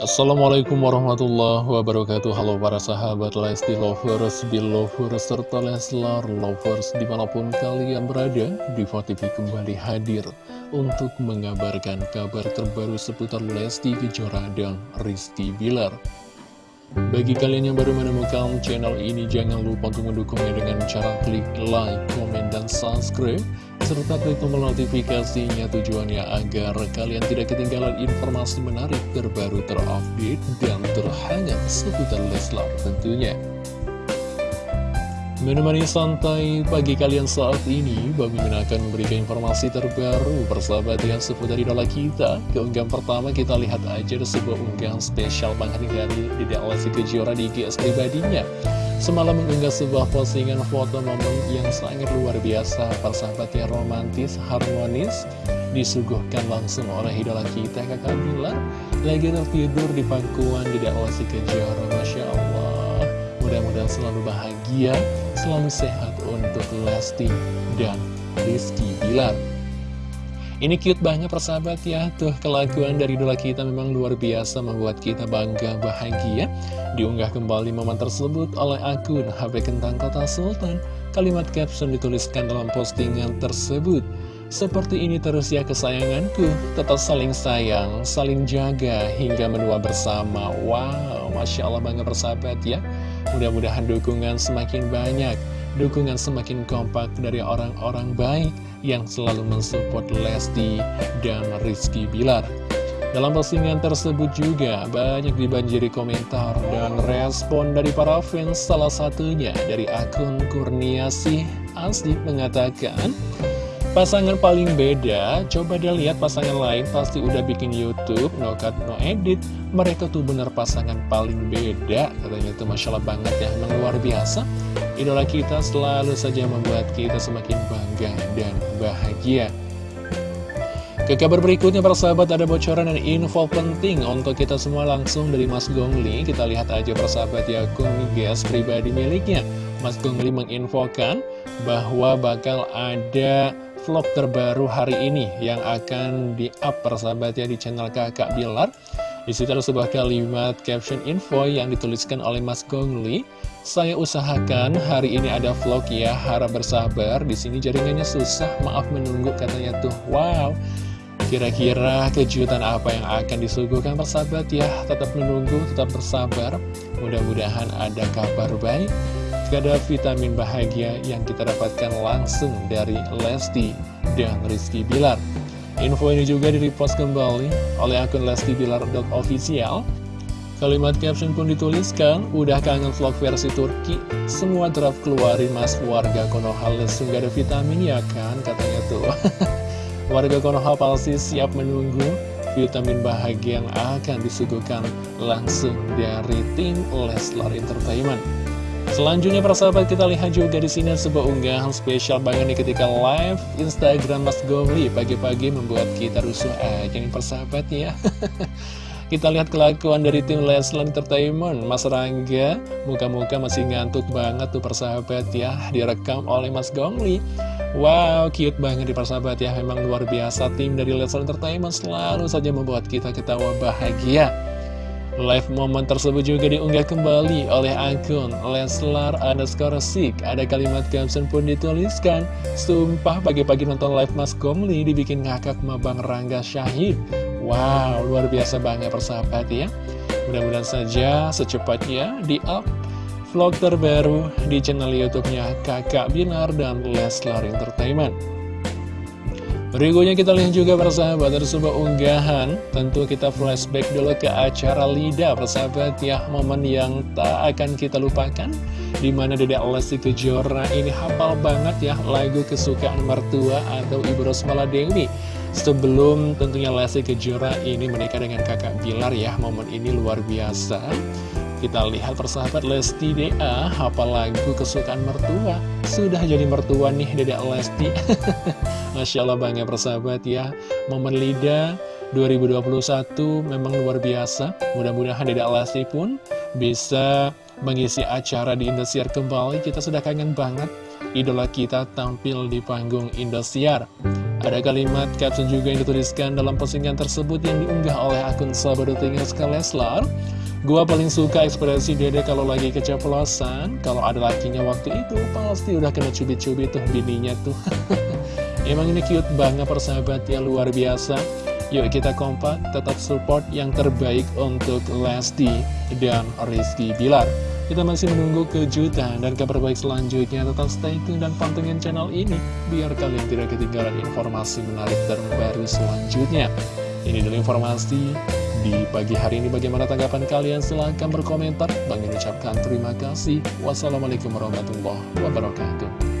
Assalamualaikum warahmatullahi wabarakatuh. Halo para sahabat Lesti Lovers, Belovers, serta Leslar Lovers di mana pun kalian berada Diva TV kembali hadir untuk mengabarkan kabar terbaru seputar Lesti Kejora dan Rizky Bilar. Bagi kalian yang baru menemukan channel ini, jangan lupa untuk mendukungnya dengan cara klik like, komen, dan subscribe serta klik tombol notifikasinya tujuannya agar kalian tidak ketinggalan informasi menarik terbaru terupdate dan terhangat seputar Leslar tentunya. Menemani santai pagi kalian saat ini, Bang Mimin akan memberikan informasi terbaru persahabat yang seputar idola kita. Keunggahan pertama kita lihat aja sebuah unggahan spesial Bang Hari dari Dede Alasi Kejora di GS pribadinya. Semalam mengunggah sebuah postingan foto momen yang sangat luar biasa. Persahabat yang romantis, harmonis Disuguhkan langsung oleh idola kita kakak Bila Lagi tertidur di pangkuan di Alasi Kejora Masya Allah. Mudah-mudahan selalu bahagia, selalu sehat untuk Lesti dan Rizky Bilar ini cute banget persahabat ya. Tuh kelakuan dari idola kita memang luar biasa Membuat kita bangga bahagia. Diunggah kembali momen tersebut oleh akun HP Kentang Kota Sultan. Kalimat caption dituliskan dalam postingan tersebut. Seperti ini terus ya kesayanganku. Tetap saling sayang, saling jaga hingga menua bersama. Wow, Masya Allah bangga persahabat ya. Mudah-mudahan dukungan semakin banyak dukungan semakin kompak dari orang-orang baik yang selalu mensupport Lesti dan Rizky Bilar. Dalam postingan tersebut juga banyak dibanjiri komentar dan respon dari para fans salah satunya dari akun Kurniasih Asli mengatakan Pasangan paling beda, coba dia lihat pasangan lain pasti udah bikin Youtube, no cut, no edit. Mereka tuh bener pasangan paling beda, katanya tuh Masya Allah banget ya, memang luar biasa. Idola kita selalu saja membuat kita semakin bangga dan bahagia. Ke kabar berikutnya para sahabat ada bocoran dan info penting untuk kita semua langsung dari Mas Gongli. Kita lihat aja para sahabat ya gas pribadi miliknya. Mas Gongli menginfokan bahwa bakal ada vlog terbaru hari ini yang akan di-up persahabatnya di channel kakak Bilar di situ ada sebuah kalimat caption info yang dituliskan oleh Mas Gongli. Saya usahakan hari ini ada vlog ya, harap bersabar. Di sini jaringannya susah, maaf menunggu katanya tuh. Wow, kira-kira kejutan apa yang akan disuguhkan persahabat ya? Tetap menunggu, tetap bersabar. Mudah-mudahan ada kabar baik ada vitamin bahagia yang kita dapatkan langsung dari Lesti dan Rizky Bilar. Info ini juga di-repost kembali oleh akun Lesti Bilar.official. Kalimat caption pun dituliskan, udah kangen vlog versi Turki, semua draft keluarin mas warga Konoha langsung gak ada vitamin ya kan, katanya tuh. warga Konoha pasti siap menunggu vitamin bahagia yang akan disuguhkan langsung dari tim Leslar Entertainment. Selanjutnya para sahabat kita lihat juga di sini sebuah unggahan spesial banget nih ketika live Instagram Mas Gomli pagi-pagi membuat kita rusuh aja nih persahabat ya. kita lihat kelakuan dari tim Leslar Entertainment Mas Rangga muka-muka masih ngantuk banget tuh persahabat ya direkam oleh Mas Gomli. Wow, cute banget di persahabat ya Memang luar biasa tim dari Leslar Entertainment selalu saja membuat kita ketawa bahagia Live momen tersebut juga diunggah kembali oleh akun Leslar underscore Sik. Ada kalimat caption pun dituliskan, Sumpah pagi-pagi nonton live Mas Komli dibikin ngakak sama Bang Rangga Syahid. Wow, luar biasa banget persahabat ya. Mudah-mudahan saja secepatnya di-up vlog terbaru di channel YouTube-nya Kakak Binar dan Leslar Entertainment. Berikutnya kita lihat juga persahabat ada sebuah unggahan. Tentu kita flashback dulu ke acara Lida persahabat ya. Momen yang tak akan kita lupakan Di mana Dede Lesti Kejora ini hafal banget ya lagu kesukaan mertua atau Ibu Rosmala Dewi. Sebelum tentunya Lesti Kejora ini menikah dengan kakak Bilar ya. Momen ini luar biasa kita lihat persahabat Lesti DA Apa lagu kesukaan mertua? Sudah jadi mertua nih Dedek Lesti. Masya Allah bangga persahabat ya. Momen Lida 2021 memang luar biasa. Mudah-mudahan Dedek Lesti pun bisa mengisi acara di Indosiar kembali. Kita sudah kangen banget. Idola kita tampil di panggung Indosiar Ada kalimat caption juga yang dituliskan dalam postingan tersebut yang diunggah oleh akun sahabat Leslar. Gua paling suka ekspresi dede kalau lagi keceplosan. Kalau ada lakinya waktu itu pasti udah kena cubit-cubit tuh bininya tuh. Emang ini cute banget persahabat ya luar biasa. Yuk kita kompak tetap support yang terbaik untuk Lesti dan Rizky Bilar Kita masih menunggu kejutan dan kabar baik selanjutnya Tetap stay tune dan pantengin channel ini Biar kalian tidak ketinggalan informasi menarik terbaru selanjutnya Ini dulu informasi di pagi hari ini bagaimana tanggapan kalian? Silahkan berkomentar. Bang ucapkan terima kasih. Wassalamualaikum warahmatullahi wabarakatuh.